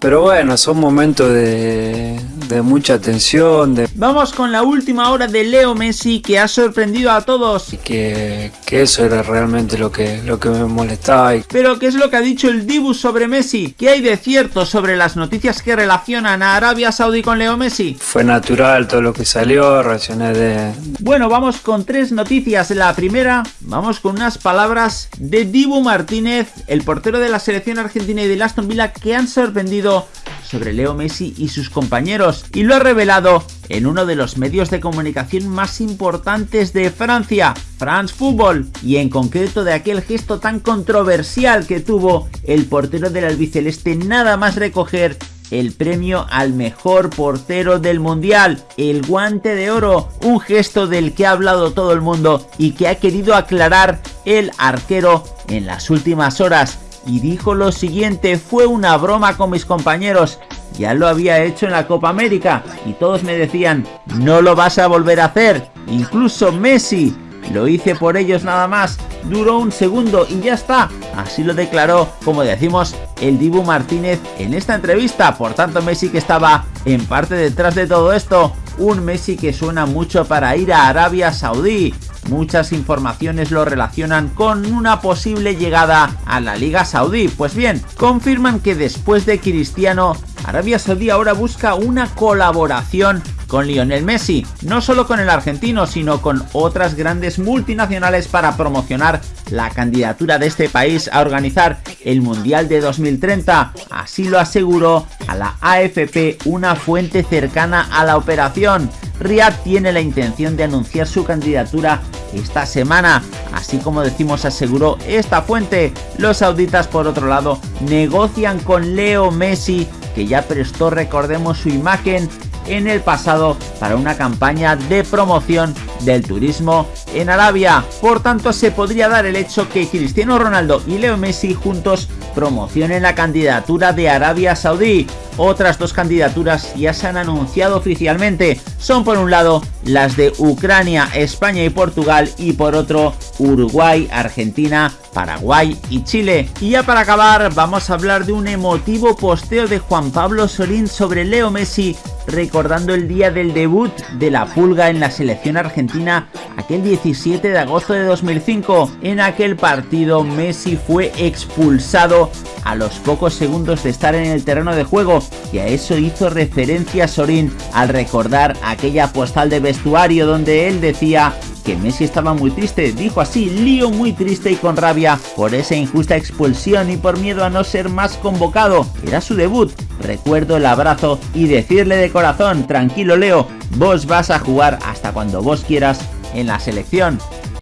Pero bueno, son momentos de, de mucha tensión, de Vamos con la última hora de Leo Messi que ha sorprendido a todos. que, que eso era realmente lo que, lo que me molestaba. Y Pero ¿qué es lo que ha dicho el Dibu sobre Messi? ¿Qué hay de cierto sobre las noticias que relacionan a Arabia Saudí con Leo Messi? fue natural todo lo que salió, reaccioné de, Bueno, vamos con tres noticias. La primera, vamos con unas palabras de Dibu Martínez, el portero de la selección argentina y del Aston Villa, que han sorprendido sobre Leo Messi y sus compañeros. Y lo ha revelado en uno de los medios de comunicación más importantes de Francia, France Football, y en concreto de aquel gesto tan controversial que tuvo el portero del albiceleste nada más recoger el premio al mejor portero del mundial, el guante de oro, un gesto del que ha hablado todo el mundo y que ha querido aclarar el arquero en las últimas horas. Y dijo lo siguiente, fue una broma con mis compañeros, ya lo había hecho en la Copa América y todos me decían, no lo vas a volver a hacer, incluso Messi, lo hice por ellos nada más, duró un segundo y ya está. Así lo declaró, como decimos, el Dibu Martínez en esta entrevista. Por tanto, Messi que estaba en parte detrás de todo esto. Un Messi que suena mucho para ir a Arabia Saudí. Muchas informaciones lo relacionan con una posible llegada a la Liga Saudí. Pues bien, confirman que después de Cristiano, Arabia Saudí ahora busca una colaboración con Lionel Messi, no solo con el argentino, sino con otras grandes multinacionales para promocionar la candidatura de este país a organizar el Mundial de 2030. Así lo aseguró a la AFP una fuente cercana a la operación. Riyadh tiene la intención de anunciar su candidatura esta semana. Así como decimos aseguró esta fuente, los sauditas por otro lado negocian con Leo Messi que ya prestó recordemos su imagen en el pasado para una campaña de promoción del turismo en Arabia. Por tanto, se podría dar el hecho que Cristiano Ronaldo y Leo Messi juntos promocionen la candidatura de Arabia Saudí. Otras dos candidaturas ya se han anunciado oficialmente. Son por un lado las de Ucrania, España y Portugal y por otro Uruguay, Argentina, Paraguay y Chile. Y ya para acabar vamos a hablar de un emotivo posteo de Juan Pablo Sorín sobre Leo Messi recordando el día del debut de la pulga en la selección argentina aquel 17 de agosto de 2005. En aquel partido Messi fue expulsado a los pocos segundos de estar en el terreno de juego y a eso hizo referencia Sorín al recordar aquella postal de vestuario donde él decía que Messi estaba muy triste, dijo así, lío muy triste y con rabia por esa injusta expulsión y por miedo a no ser más convocado. Era su debut. Recuerdo el abrazo y decirle de corazón, tranquilo Leo, vos vas a jugar hasta cuando vos quieras en la selección.